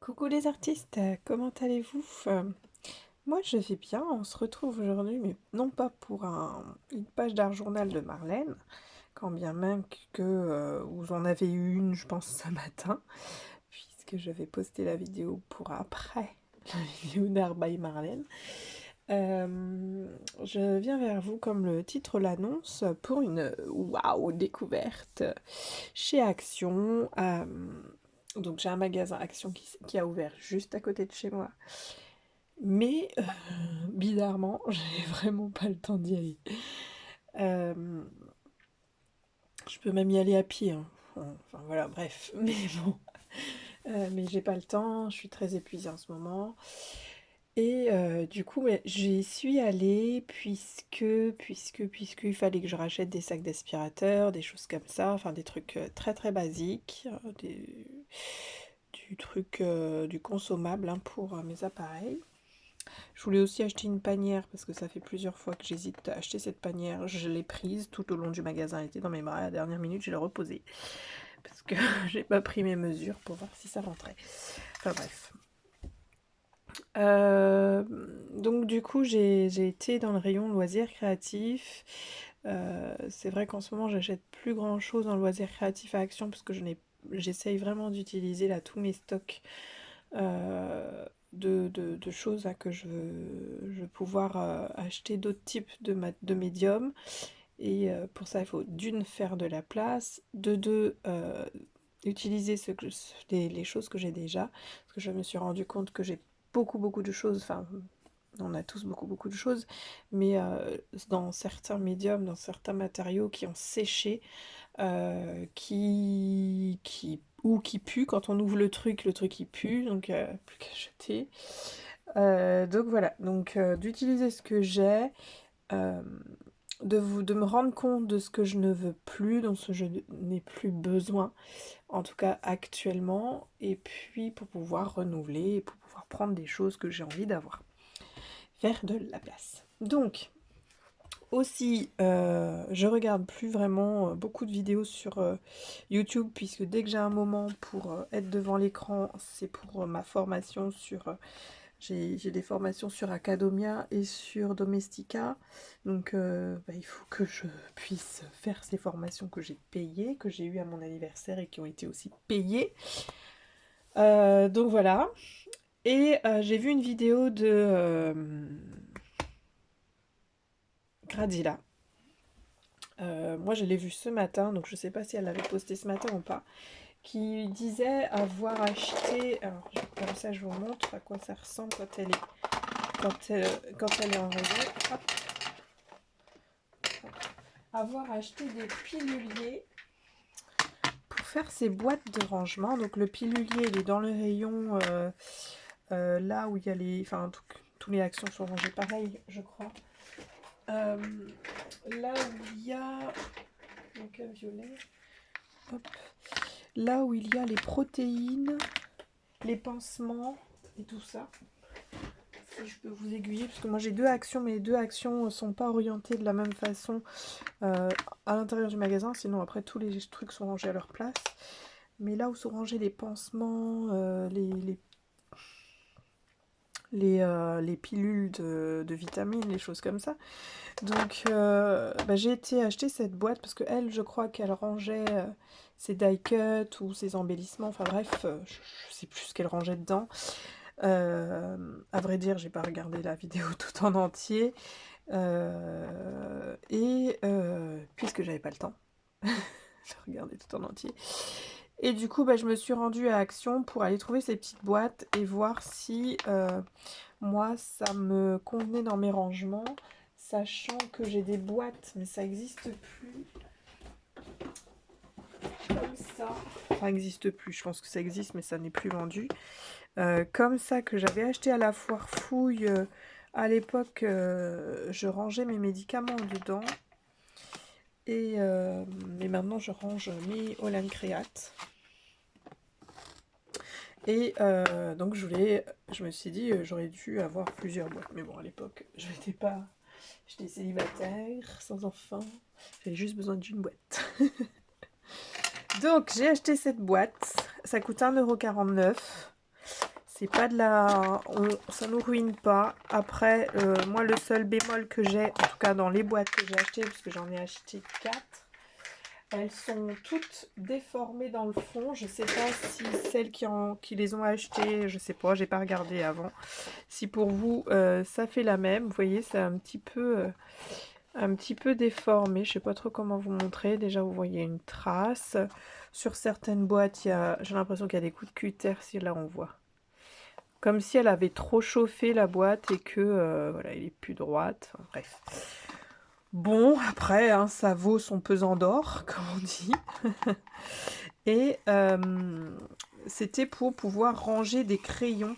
Coucou les artistes, comment allez-vous? Euh, Moi je vais bien, on se retrouve aujourd'hui, mais non pas pour une page d'art journal de Marlène, quand bien même que euh, vous en avez eu une, je pense, ce matin, puisque je vais poster la vidéo pour après la vidéo d'art by Marlène. Euh, je viens vers vous, comme le titre l'annonce, pour une waouh découverte chez Action. Donc j'ai un magasin Action qui, a ouvert juste à côté de chez moi. Mais euh, bizarrement, j'ai vraiment pas le temps d'y aller. Euh, je peux même y aller à pied. Hein. Enfin voilà, bref. Mais bon. Euh, mais j'ai pas le temps, je suis très épuisée en ce moment. Et euh, du coup, j'y suis allée puisque, puisque, puisque il fallait que je rachète des sacs d'aspirateur, des choses comme ça, enfin des trucs euh, très très basiques, euh, du truc, du consommable hein, pour mes appareils. Je voulais aussi acheter une panière parce que ça fait plusieurs fois que j'hésite à acheter cette panière. Je l'ai prise tout au long du magasin, elle était dans mes bras. À la dernière minute, je l'ai reposée parce que j'ai pas pris mes mesures pour voir si ça rentrait. Enfin bref. Euh, donc du coup, j'ai été dans le rayon loisirs créatifs. Euh, c'est vrai qu'en ce moment, j'achète plus grand chose en loisirs créatifs à Action parce que j'essaye vraiment d'utiliser là tous mes stocks euh, de, choses à que je veux, pouvoir acheter d'autres types de, de médiums. Et pour ça, il faut d'une faire de la place, de deux utiliser ce les, les choses que j'ai déjà. Parce que je me suis rendu compte que j'ai beaucoup beaucoup de choses, enfin on a tous beaucoup beaucoup de choses, mais euh, dans certains médiums, dans certains matériaux qui ont séché, euh, qui, qui, ou qui puent, quand on ouvre le truc, le truc il pue, donc euh, plus qu'à jeter. donc voilà, donc d'utiliser ce que j'ai, de, vous, de me rendre compte de ce que je ne veux plus, dont ce je n'ai plus besoin, en tout cas actuellement, et puis pour pouvoir renouveler, pour pouvoir prendre des choses que j'ai envie d'avoir. Faire de la place. Donc, aussi, euh, je regarde plus vraiment euh, beaucoup de vidéos sur euh, YouTube, puisque dès que j'ai un moment pour être devant l'écran, c'est pour ma formation sur j'ai des formations sur Academia et sur Domestika. Donc euh, bah, il faut que je puisse faire ces formations que j'ai payées, que j'ai eues à mon anniversaire et qui ont été aussi payées. Euh, donc voilà. Et euh, j'ai vu une vidéo de Gradilla. moi je l'ai vue ce matin, donc je ne sais pas si elle l'avait posté ce matin ou pas qui disait avoir acheté, alors comme ça je vous montre à quoi ça ressemble quand elle est, quand elle, quand elle est en réseau, avoir acheté des piluliers pour faire ces boîtes de rangement. Donc le pilulier il est dans le rayon euh, euh, là où il y a les, enfin tous les actions sont rangées pareil je crois. Euh, là où il y a donc violet, hop, là où il y a les protéines, les pansements et tout ça. Je peux vous aiguiller, parce que moi j'ai deux actions, mais les deux actions ne sont pas orientées de la même façon euh, à l'intérieur du magasin, sinon après tous les trucs sont rangés à leur place. Mais là où sont rangés les pansements, les, euh, les, pilules de, vitamines, les choses comme ça. Donc bah, j'ai été acheter cette boîte parce que elle, je crois qu'elle rangeait ses die cuts ou ses embellissements, enfin bref, euh, je, sais plus ce qu'elle rangeait dedans. Euh, à vrai dire, j'ai pas regardé la vidéo tout en entier. Euh, et puisque j'avais pas le temps, je regardé tout en entier. Et du coup, bah, je me suis rendue à Action pour aller trouver ces petites boîtes et voir si moi, ça me convenait dans mes rangements, sachant que j'ai des boîtes, mais ça n'existe plus comme ça. Ça n'existe plus, je pense que ça existe, mais ça n'est plus vendu. Euh, comme ça, que j'avais acheté à la foire fouille. Euh, à l'époque, euh, je rangeais mes médicaments dedans. Et maintenant, je range mes Create. Et donc, je voulais, je me suis dit, j'aurais dû avoir plusieurs boîtes. Mais bon, à l'époque, je n'étais pas... J'étais célibataire, sans enfant. J'avais juste besoin d'une boîte. Donc, j'ai acheté cette boîte. Ça coûte 1,49€. C'est pas de la... Ça nous ruine pas. Après, euh, moi, le seul bémol que j'ai, en tout cas dans les boîtes que j'ai achetées, parce que j'en ai acheté 4, elles sont toutes déformées dans le fond. Je sais pas si celles qui, les ont achetées, je sais pas, j'ai pas regardé avant. Si pour vous, euh, ça fait la même. Vous voyez, c'est un petit peu... Euh, un petit peu déformé, je sais pas trop comment vous montrer. Déjà, vous voyez une trace. Sur certaines boîtes, j'ai l'impression qu'il y a des coups de cutter, si là on voit. Comme si elle avait trop chauffé la boîte et que, euh, voilà, elle est plus droite. bref. Bon, après, hein, ça vaut son pesant d'or, comme on dit. et euh, c'était pour pouvoir ranger des crayons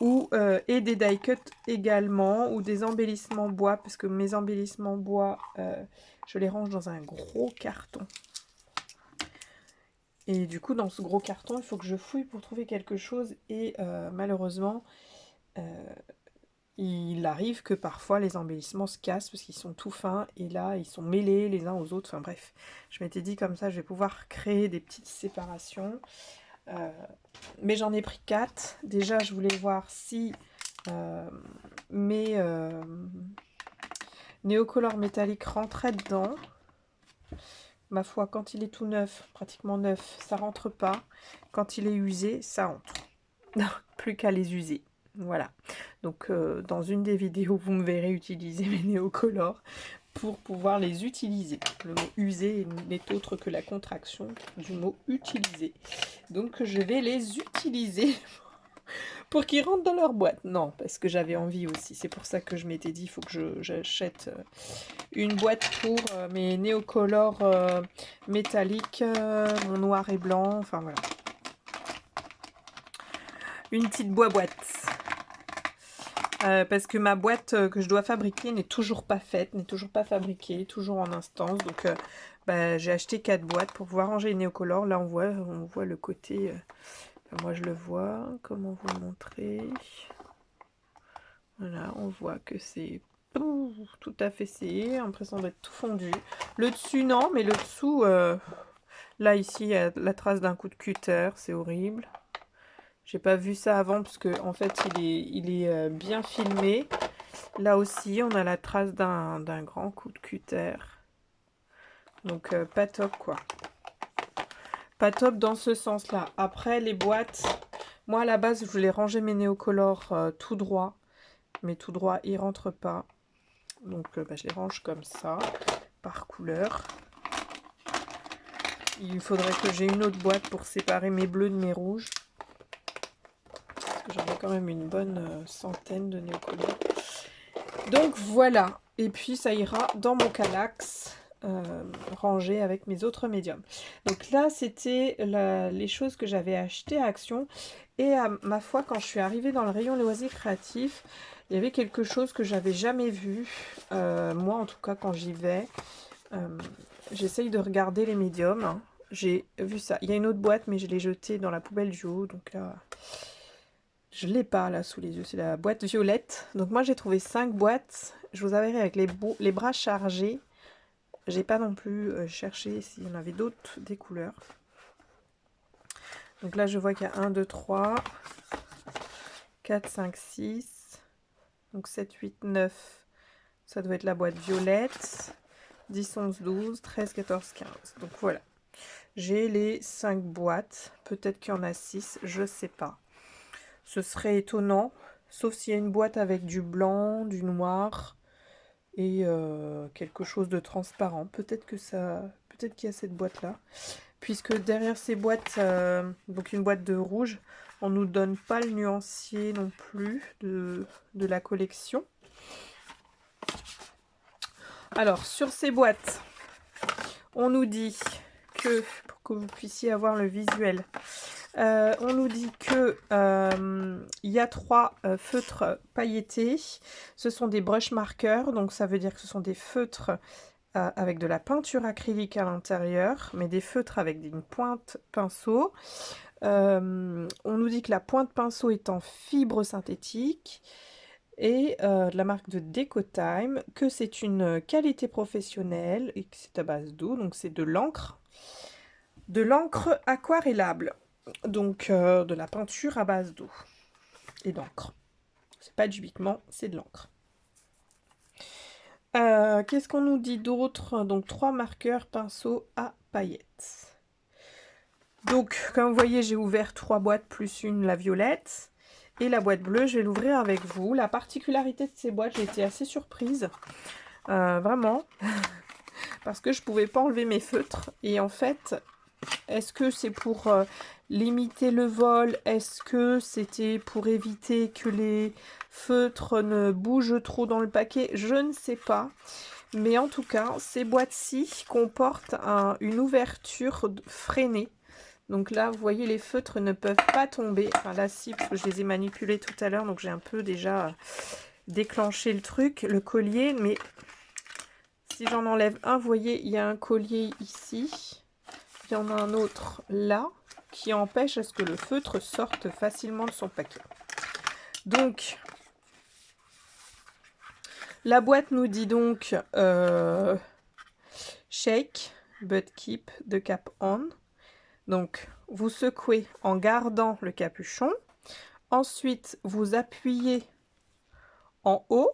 ou, euh, et des die cuts également, ou des embellissements bois, parce que mes embellissements bois, euh, je les range dans un gros carton. Et du coup, dans ce gros carton, il faut que je fouille pour trouver quelque chose, et malheureusement, il arrive que parfois les embellissements se cassent, parce qu'ils sont tout fins, et là, ils sont mêlés les uns aux autres, enfin bref. Je m'étais dit comme ça, je vais pouvoir créer des petites séparations. Euh, mais j'en ai pris 4. Déjà, je voulais voir si euh, mes euh, néocolores métalliques rentraient dedans. Ma foi, quand il est tout neuf, pratiquement neuf, ça rentre pas. Quand il est usé, ça rentre. plus qu'à les user. Voilà. Donc, dans une des vidéos, vous me verrez utiliser mes néocolores pour pouvoir les utiliser. Le mot user n'est autre que la contraction du mot utiliser. Donc je vais les utiliser pour qu'ils rentrent dans leur boîte. Non, parce que j'avais envie aussi. C'est pour ça que je m'étais dit, il faut que j'achète euh, une boîte pour euh, mes néocolores euh, métalliques, mon noir et blanc, enfin voilà. Une petite boîte. Euh, parce que ma boîte euh, que je dois fabriquer n'est toujours pas faite, n'est toujours pas fabriquée, toujours en instance. Donc euh, bah, j'ai acheté quatre boîtes pour pouvoir ranger les néocolores. Là on voit, on voit le côté, moi je le vois, comment vous le montrer? Voilà, on voit que c'est tout à fait c'est l'impression d'être tout fondu. Le dessus non, mais le dessous, là ici il y a la trace d'un coup de cutter, c'est horrible. J'ai pas vu ça avant parce que en fait il est, il est euh, bien filmé. Là aussi on a la trace d'un grand coup de cutter. Donc euh, pas top quoi. Pas top dans ce sens là. Après les boîtes, moi à la base je voulais ranger mes néocolores euh, tout droit. Mais tout droit ils rentrent pas. Donc bah, je les range comme ça, par couleur. Il faudrait que j'ai une autre boîte pour séparer mes bleus de mes rouges j'en ai quand même une bonne euh, centaine de néocolores. Donc voilà, et puis ça ira dans mon calax euh, rangé avec mes autres médiums. Donc là, c'était les choses que j'avais achetées à Action. Et à ma foi, quand je suis arrivée dans le rayon loisirs créatifs, il y avait quelque chose que j'avais jamais vu. Euh, moi, en tout cas, quand j'y vais, j'essaye de regarder les médiums. Hein. J'ai vu ça. Il y a une autre boîte, mais je l'ai jetée dans la poubelle du haut. Donc là, je ne l'ai pas là sous les yeux, c'est la boîte violette. Donc moi j'ai trouvé 5 boîtes. Je vous avais avec les, bras chargés. J'ai pas non plus euh, cherché s'il y en avait d'autres des couleurs. Donc là je vois qu'il y a 1, 2, 3, 4, 5, 6. Donc 7, 8, 9. Ça doit être la boîte violette. 10, 11, 12, 13, 14, 15. Donc voilà. J'ai les 5 boîtes. Peut-être qu'il y en a 6, je sais pas. Ce serait étonnant, sauf s'il y a une boîte avec du blanc, du noir et euh, quelque chose de transparent. Peut-être que ça, peut-être qu'il y a cette boîte-là. Puisque derrière ces boîtes, euh, donc une boîte de rouge, on nous donne pas le nuancier non plus de, de la collection. Alors, sur ces boîtes, on nous dit que, vous puissiez avoir le visuel, euh, on nous dit que euh, il y a trois euh, feutres pailletés. Ce sont des brush markers, donc ça veut dire que ce sont des feutres avec de la peinture acrylique à l'intérieur, mais des feutres avec une pointe pinceau. on nous dit que la pointe pinceau est en fibre synthétique et de la marque de Decotime, que c'est une qualité professionnelle et que c'est à base d'eau, donc c'est de l'encre. De l'encre aquarellable donc euh, de la peinture à base d'eau. et d'encre. C'est pas du pigment, c'est de l'encre. Euh, qu'est-ce qu'on nous dit d'autre? Donc, trois marqueurs pinceau à paillettes. Donc, comme vous voyez, j'ai ouvert trois boîtes plus une, la violette. Et la boîte bleue, je vais l'ouvrir avec vous. La particularité de ces boîtes, j'ai été assez surprise. Euh, vraiment. parce que je pouvais pas enlever mes feutres. Et en fait, est-ce que c'est pour euh, limiter le vol? Est-ce que c'était pour éviter que les feutres ne bougent trop dans le paquet? Je ne sais pas. Mais en tout cas, ces boîtes-ci comportent une ouverture freinée. Donc là, vous voyez, les feutres ne peuvent pas tomber. Enfin là, si, parce que je les ai manipulés tout à l'heure, donc j'ai un peu déjà déclenché le truc, le collier. Mais si j'en enlève un, vous voyez, il y a un collier ici. Il y en a un autre là qui empêche à ce que le feutre sorte facilement de son paquet. Donc, la boîte nous dit donc euh, shake but keep the cap on. Donc, vous secouez en gardant le capuchon. Ensuite, vous appuyez en haut.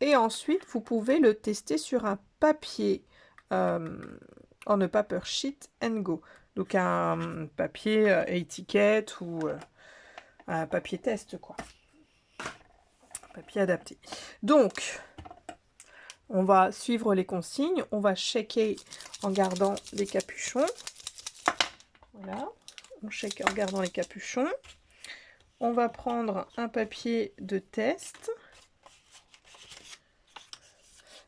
Et ensuite, vous pouvez le tester sur un papier euh, en a paper sheet and go. Donc un papier euh, étiquette ou euh, un papier test quoi. Papier adapté. Donc on va suivre les consignes. On va checker en gardant les capuchons. Voilà. On check en gardant les capuchons. On va prendre un papier de test.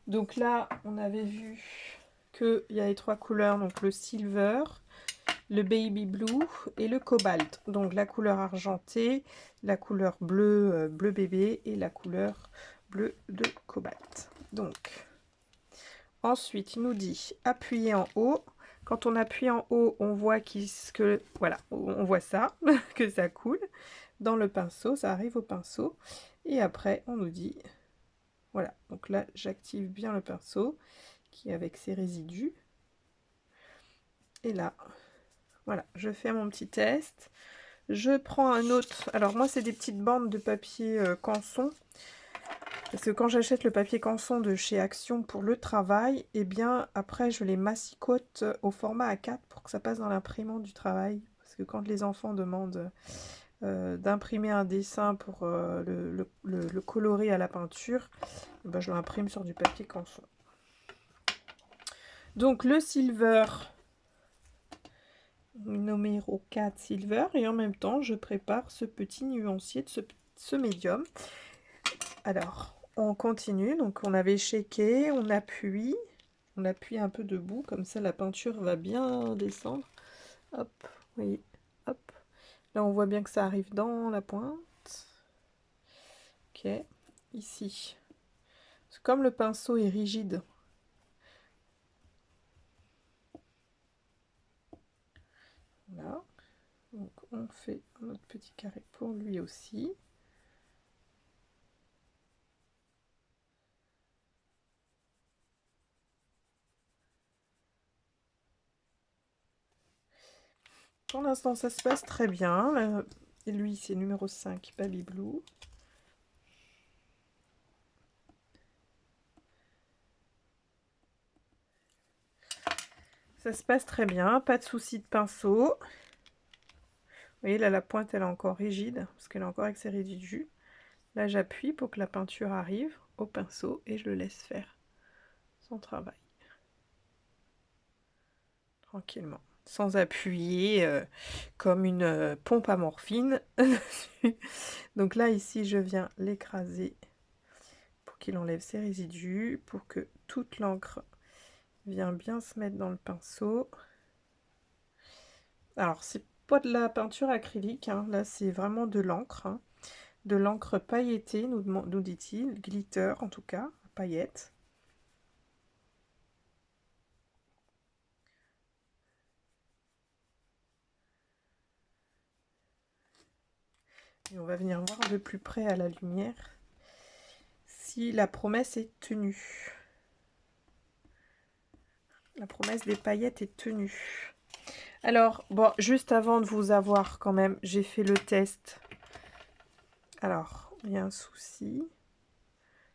Donc là, on avait vu qu'il y a les trois couleurs, donc le silver, le baby blue et le cobalt. Donc la couleur argentée, la couleur bleu, euh, bleu bébé et la couleur bleu de cobalt. Donc, ensuite, il nous dit appuyer en haut. Quand on appuie en haut, on voit que, voilà, on voit ça, que ça coule dans le pinceau, ça arrive au pinceau. Et après, on nous dit, voilà, donc là, j'active bien le pinceau avec ses résidus. Et là, voilà, je fais mon petit test. Je prends un autre. Alors moi, c'est des petites bandes de papier euh, canson. Parce que quand j'achète le papier canson de chez Action pour le travail, et eh bien après je les massicote au format A4 pour que ça passe dans l'imprimante du travail. Parce que quand les enfants demandent euh, d'imprimer un dessin pour euh, le, colorer à la peinture, eh ben, je l'imprime sur du papier canson. Donc le silver, numéro 4 silver, et en même temps je prépare ce petit nuancier de ce, médium. Alors, on continue, donc on avait shaké, on appuie, on appuie un peu debout, comme ça la peinture va bien descendre. Hop, oui, hop. Là on voit bien que ça arrive dans la pointe. Ok, ici. Comme le pinceau est rigide, Donc on fait un autre petit carré pour lui aussi. Pour l'instant, ça se passe très bien. Et lui, c'est numéro 5, Baby Blue. Se passe très bien, pas de souci de pinceau. Vous voyez, là, la pointe, elle est encore rigide, parce qu'elle est encore avec ses résidus. Là, j'appuie pour que la peinture arrive au pinceau et je le laisse faire son travail. Tranquillement. Sans appuyer euh, comme une euh, pompe à morphine. Donc là, ici, je viens l'écraser pour qu'il enlève ses résidus, pour que toute l'encre vient bien se mettre dans le pinceau. Alors, c'est pas de la peinture acrylique, hein. là c'est vraiment de l'encre. Hein. De l'encre pailletée, nous, nous dit-il, glitter en tout cas, paillettes. Et on va venir voir de plus près à la lumière si la promesse est tenue. La promesse des paillettes est tenue. Alors, bon, juste avant de vous avoir quand même, j'ai fait le test Alors, il y a un souci.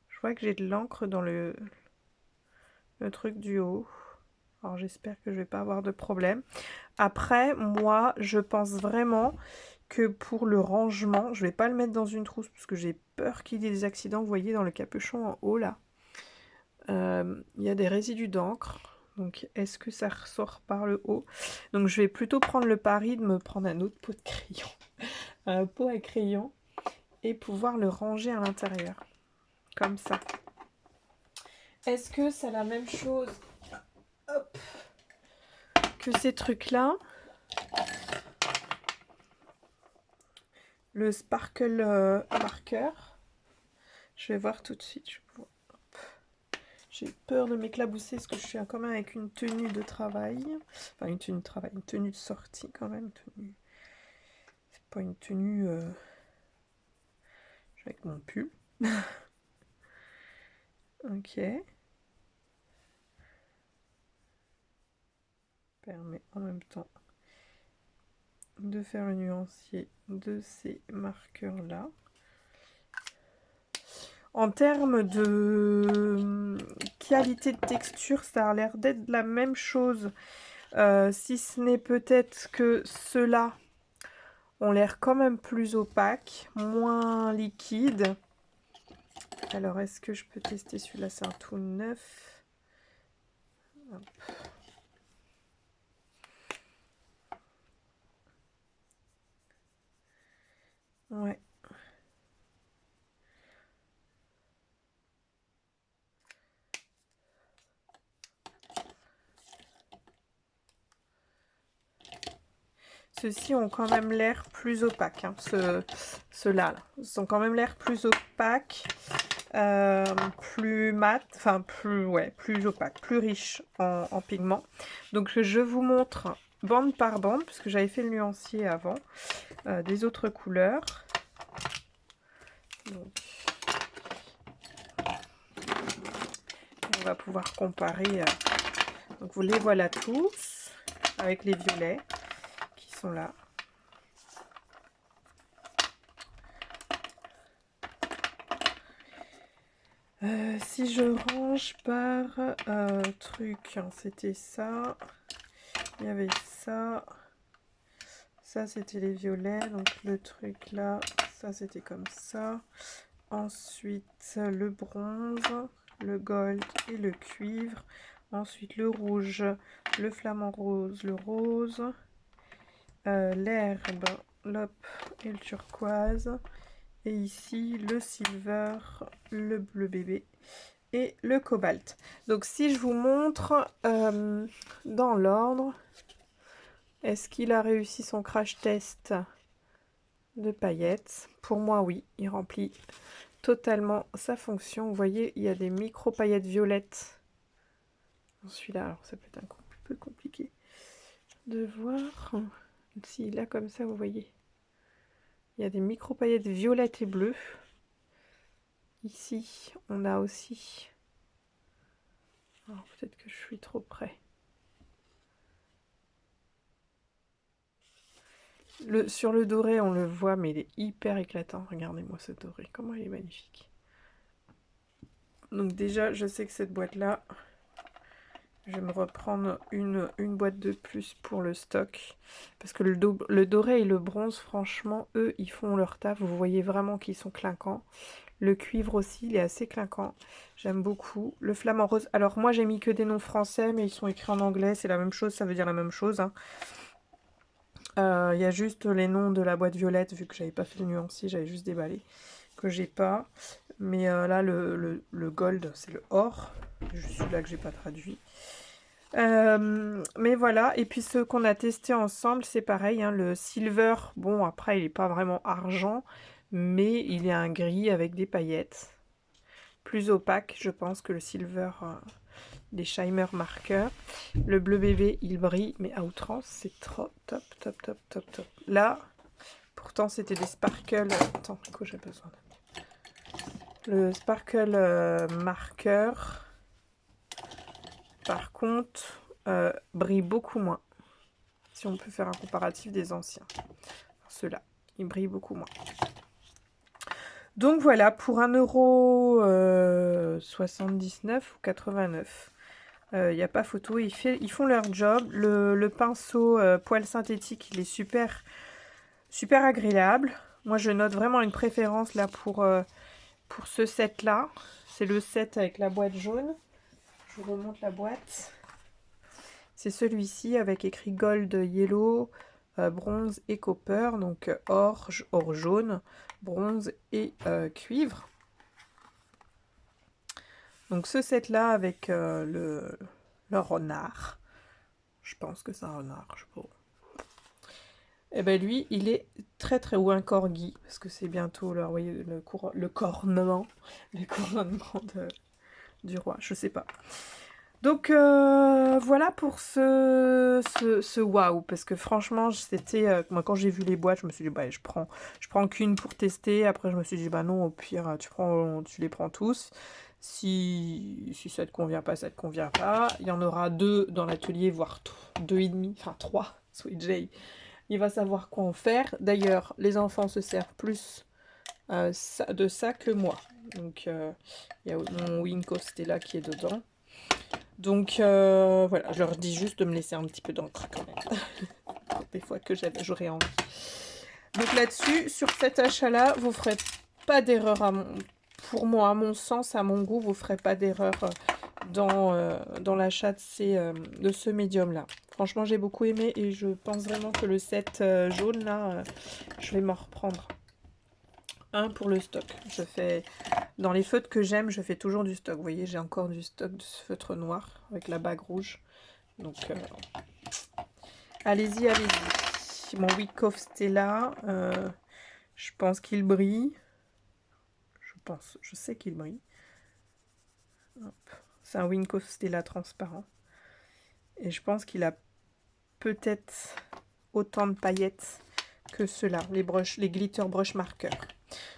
Je vois que j'ai de l'encre dans le, truc du haut. Alors j'espère que je vais pas avoir de problème. Après, moi, je pense vraiment que pour le rangement, je vais pas le mettre dans une trousse parce que j'ai peur qu'il y ait des accidents. Vous voyez dans le capuchon en haut là, euh, il y a des résidus d'encre. Donc est-ce que ça ressort par le haut? Donc je vais plutôt prendre le pari de me prendre un autre pot de crayon, un pot à crayon et pouvoir le ranger à l'intérieur. Comme ça. Est-ce que c'est la même chose? Que ces trucs-là Le sparkle euh, marker. Je vais voir tout de suite. J'ai peur de m'éclabousser parce que je suis quand même avec une tenue de travail. Enfin, une tenue de travail, une tenue de sortie quand même. Tenue... C'est pas une tenue... Euh, avec mon pull. ok. Permet en même temps de faire le nuancier de ces marqueurs là. En termes de qualité de texture, ça a l'air d'être la même chose. Euh, si ce n'est peut-être que ceux-là ont l'air quand même plus opaques, moins liquides. Alors, est-ce que je peux tester celui-là? C'est un tout neuf. Ouais. Ceux-ci ont quand même l'air plus opaques. Hein. Ceux-là, Ils sont quand même l'air plus opaques. Euh, plus mat, enfin plus, ouais, plus opaque, plus riche en, pigments. Donc je vous montre bande par bande, puisque j'avais fait le nuancier avant, euh, des autres couleurs. on va pouvoir comparer. Euh, donc vous les voilà tous, avec les violets là. Euh, si je range par euh, truc, hein, c'était ça. Il y avait ça. Ça, c'était les violets. Donc, le truc là, ça, c'était comme ça. Ensuite, le bronze, le gold et le cuivre. Ensuite, le rouge, le flamant rose, le rose. Euh, l'herbe, l'op et le turquoise. Et ici, le silver, le bleu bébé et le cobalt. Donc si je vous montre euh, dans l'ordre, est-ce qu'il a réussi son crash test de paillettes? Pour moi, oui, il remplit totalement sa fonction. Vous voyez, il y a des micro paillettes violettes. Celui-là, alors ça peut être un peu compliqué de voir. Si, là, comme ça, vous voyez. Il y a des micro paillettes violettes et bleues. Ici, on a aussi... Peut-être que je suis trop près. Sur le doré, on le voit, mais il est hyper éclatant. Regardez-moi ce doré, comment il est magnifique. Donc déjà, je sais que cette boîte-là, je vais me reprendre une, boîte de plus pour le stock. Parce que le, le, doré et le bronze, franchement, eux, ils font leur taf. Vous voyez vraiment qu'ils sont clinquants. Le cuivre aussi, il est assez clinquant. J'aime beaucoup. Le flamant rose. Alors moi, j'ai mis que des noms français, mais ils sont écrits en anglais. C'est la même chose, ça veut dire la même chose. Hein. Euh, il y a juste les noms de la boîte violette, vu que j'avais pas fait le nuancier, j'avais juste déballé, que j'ai pas. Mais euh, là, le, gold, c'est le or. Juste celui-là que j'ai pas traduit. Euh, mais voilà, et puis ce qu'on a testé ensemble, c'est pareil, hein, le silver, bon après il n'est pas vraiment argent, mais il est un gris avec des paillettes. Plus opaque, je pense, que le silver des Shimer marqueurs. Le bleu bébé, il brille, mais à outrance, c'est trop top, top, top, top, top. Là, pourtant, c'était des sparkles. Attends, quoi j'ai besoin Le sparkle euh, marqueur, par contre, euh, brille beaucoup moins. Si on peut faire un comparatif des anciens. Ceux-là, ils brillent beaucoup moins. Donc voilà, pour 1,79€ euh, ou 89, il n'y a pas photo, ils, font leur job. Le, pinceau euh, poil synthétique, il est super, super agréable. Moi, je note vraiment une préférence là pour, pour ce set-là. C'est le set avec la boîte jaune. Je vous remonte la boîte. C'est celui-ci avec écrit Gold Yellow, bronze et copper. Donc or, or jaune, bronze et euh, cuivre. Donc ce set là avec euh, le, le, renard, je pense que c'est un renard, je sais Et eh ben lui, il est très très ou un corgi parce que c'est bientôt le, voyez, le, cornement, le couronnement du roi, je sais pas. Donc euh, voilà pour ce, ce, parce que franchement, c'était euh, moi quand j'ai vu les boîtes, je me suis dit bah je prends je prends qu'une pour tester. Après je me suis dit bah non, au pire tu les prends tous. Si, si ça te convient pas, ça te convient pas. Il y en aura deux dans l'atelier, voire deux et demi, enfin trois. Sweet Jay, il va savoir quoi en faire. D'ailleurs, les enfants se servent plus euh, de ça que moi. Donc il y a mon Winco là qui est dedans. Donc euh, voilà, je leur dis juste de me laisser un petit peu d'encre quand même. Des fois que j'aurais envie. Donc là-dessus, sur cet achat-là, vous ferez pas d'erreur pour moi, à mon sens, à mon goût, vous ferez pas d'erreur euh, dans, euh, dans l'achat de, de ce médium-là. Franchement, j'ai beaucoup aimé et je pense vraiment que le set jaune, là, je vais m'en reprendre un pour le stock. Je fais dans les feutres que j'aime, je fais toujours du stock. Vous voyez, j'ai encore du stock de ce feutre noir avec la bague rouge. Donc, euh, allez-y, allez-y. Mon Wyckoff Stella, euh, je pense qu'il brille. Je pense, je sais qu'il brille. C'est un Wyckoff Stella transparent. Et je pense qu'il a peut-être autant de paillettes que ceux-là, les, les glitter brush marqueurs.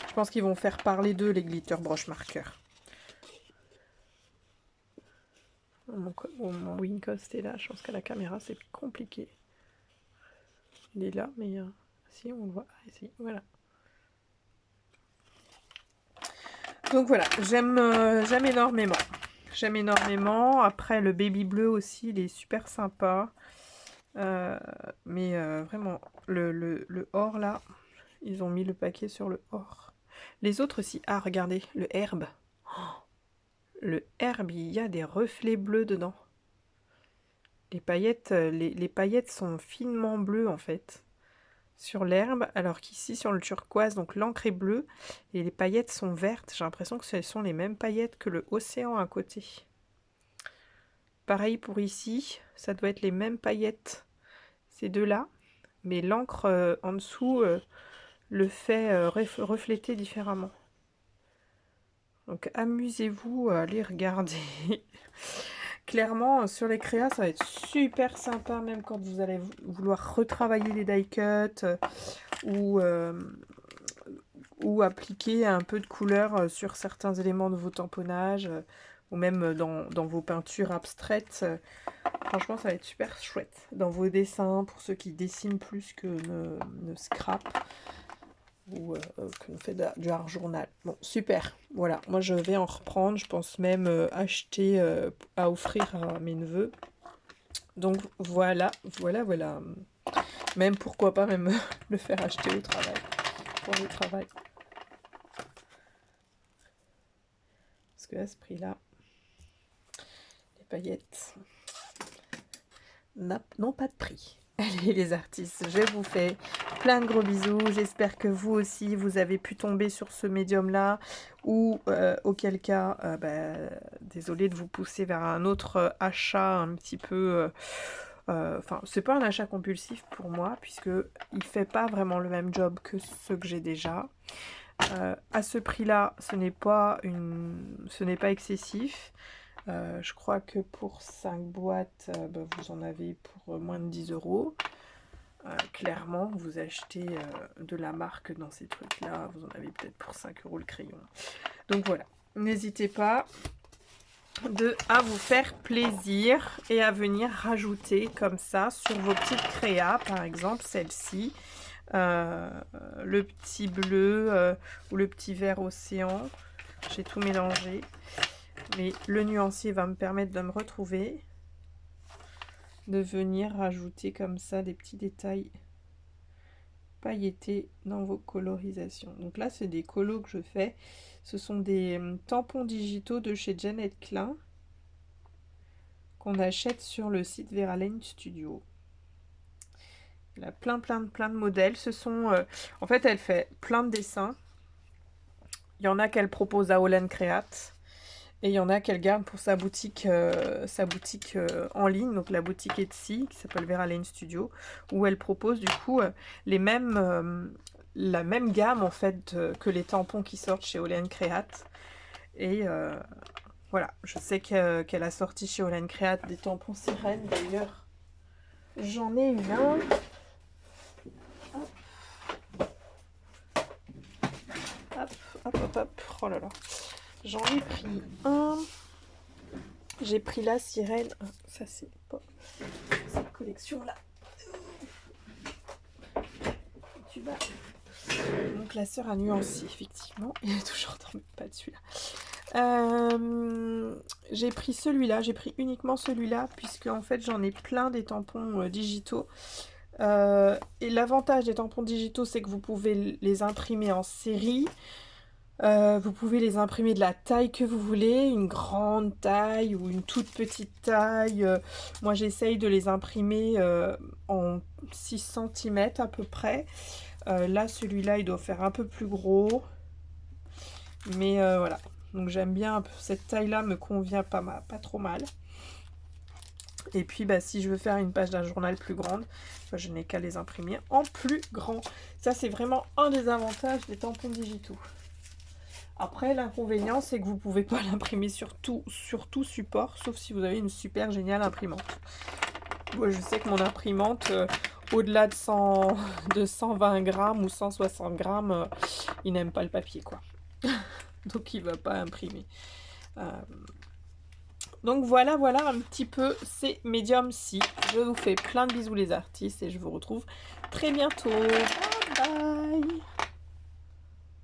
Je pense qu'ils vont faire parler d'eux, les glitter brush marqueurs. Mon, mon, est là. Je pense qu'à la caméra, c'est compliqué. Il est là, mais euh, si, on le voit. ici, voilà. Donc voilà, j'aime euh, j'aime énormément. J'aime énormément. Après, le baby bleu aussi, il est super sympa. Euh, mais vraiment, le, le, or là, ils ont mis le paquet sur le or. Les autres aussi. Ah, regardez, le herbe. le herbe, il y a des reflets bleus dedans. Les paillettes, euh, les, paillettes sont finement bleues en fait sur l'herbe, alors qu'ici sur le turquoise, donc l'encre est bleue et les paillettes sont vertes. J'ai l'impression que ce sont les mêmes paillettes que le océan à côté. Pareil pour ici, ça doit être les mêmes paillettes, ces deux-là, mais l'encre euh, en dessous, euh, le fait euh, refléter différemment. Donc amusez-vous à aller regarder. Clairement, sur les créas, ça va être super sympa, même quand vous allez vouloir retravailler les die cuts euh, ou, euh, ou appliquer un peu de couleur sur certains éléments de vos tamponnages ou même dans, vos peintures abstraites. Franchement, ça va être super chouette. Dans vos dessins, pour ceux qui dessinent plus que ne, ne scrap ou euh, qu'on fait du art journal. Bon, super. Voilà, moi je vais en reprendre. Je pense même euh, acheter euh, à offrir à mes neveux. Donc voilà, voilà, voilà. Même pourquoi pas même le faire acheter au travail. Pour le travail. Parce que à ce prix-là, les paillettes n'ont pas de prix. Allez les artistes, je vous fais plein de gros bisous. J'espère que vous aussi, vous avez pu tomber sur ce médium-là. Ou euh, auquel cas, euh, bah, désolé de vous pousser vers un autre euh, achat un petit peu... Enfin, c'est pas un achat compulsif pour moi, puisque il fait pas vraiment le même job que ceux que j'ai déjà. à ce prix-là, ce n'est pas, une... ce n'est pas excessif. Euh, je crois que pour 5 boîtes, euh, bah, vous en avez pour moins de 10 euros. Euh, clairement, vous achetez de la marque dans ces trucs-là, vous en avez peut-être pour 5 euros le crayon. Donc voilà, n'hésitez pas à vous faire plaisir et à venir rajouter comme ça sur vos petites créas, par exemple celle-ci. le petit bleu ou le petit vert océan. J'ai tout mélangé. Mais le nuancier va me permettre de me retrouver, de venir rajouter comme ça des petits détails pailletés dans vos colorisations. Donc là, c'est des colos que je fais. Ce sont des hum, tampons digitaux de chez Janet Klein qu'on achète sur le site Veralaine Studio. Il a plein, plein, plein de modèles. Ce sont, euh, en fait, elle fait plein de dessins. Il y en a qu'elle propose à Olen Create. Et il y en a qu'elle garde pour sa boutique, euh, sa boutique euh, en ligne, donc la boutique Etsy, qui s'appelle Vera Lane Studio, où elle propose du coup euh, les mêmes, la même gamme en fait que les tampons qui sortent chez Olen Create. Et voilà, je sais qu'elle a sorti chez Olen Create des tampons sirènes d'ailleurs. J'en ai eu un. Hop, hop, hop, hop. Oh là là. J'en ai pris un. J'ai pris la sirène. Ah, ça, c'est pas cette collection-là. Donc, la sœur a nuancé, effectivement. Il est toujours dans pas de celui-là. Euh, j'ai pris celui-là, j'ai pris uniquement celui-là, puisque en fait j'en ai plein des tampons euh, digitaux. Euh, et l'avantage des tampons digitaux, c'est que vous pouvez les imprimer en série. Euh, vous pouvez les imprimer de la taille que vous voulez, une grande taille ou une toute petite taille. Euh, moi, j'essaye de les imprimer euh, en 6 cm à peu près. là, celui-là, il doit faire un peu plus gros. Mais voilà. Donc, j'aime bien cette taille-là, me convient pas, pas trop mal. Et puis, bah, si je veux faire une page d'un journal plus grande, bah, je n'ai qu'à les imprimer en plus grand. Ça, c'est vraiment un des avantages des tampons digitaux. Après, l'inconvénient, c'est que vous ne pouvez pas l'imprimer sur tout, sur tout support, sauf si vous avez une super géniale imprimante. Moi, je sais que mon imprimante, euh, au-delà de, 100, de 120 grammes ou 160 grammes, euh, il n'aime pas le papier, quoi. Donc, il ne va pas imprimer. Euh, donc, voilà, voilà un petit peu ces médiums ci Je vous fais plein de bisous, les artistes, et je vous retrouve très bientôt. Bye bye